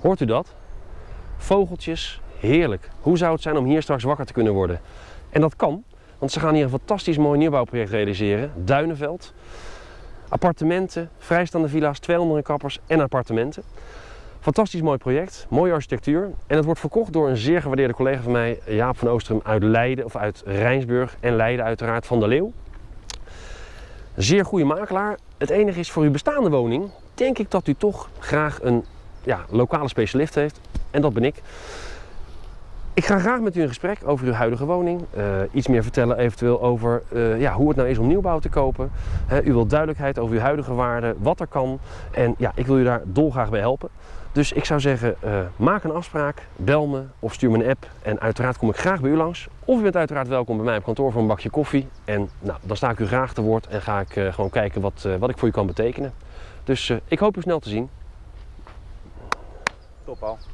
Hoort u dat? Vogeltjes, heerlijk. Hoe zou het zijn om hier straks wakker te kunnen worden? En dat kan, want ze gaan hier een fantastisch mooi nieuwbouwproject realiseren. Duinenveld. Appartementen, vrijstaande villa's, 200 kappers en appartementen. Fantastisch mooi project, mooie architectuur. En het wordt verkocht door een zeer gewaardeerde collega van mij, Jaap van Oostrum uit Leiden, of uit Rijnsburg en Leiden uiteraard, van de Leeuw. Zeer goede makelaar. Het enige is voor uw bestaande woning, denk ik dat u toch graag een ja, lokale specialist heeft. En dat ben ik. Ik ga graag met u in gesprek over uw huidige woning. Uh, iets meer vertellen eventueel over uh, ja, hoe het nou is om nieuwbouw te kopen. U wilt duidelijkheid over uw huidige waarde, wat er kan. En ja, ik wil u daar dolgraag bij helpen. Dus ik zou zeggen, uh, maak een afspraak, bel me of stuur me een app. En uiteraard kom ik graag bij u langs. Of u bent uiteraard welkom bij mij op kantoor voor een bakje koffie. En nou, dan sta ik u graag te woord en ga ik gewoon kijken wat, wat ik voor u kan betekenen. Dus ik hoop u snel te zien. Al.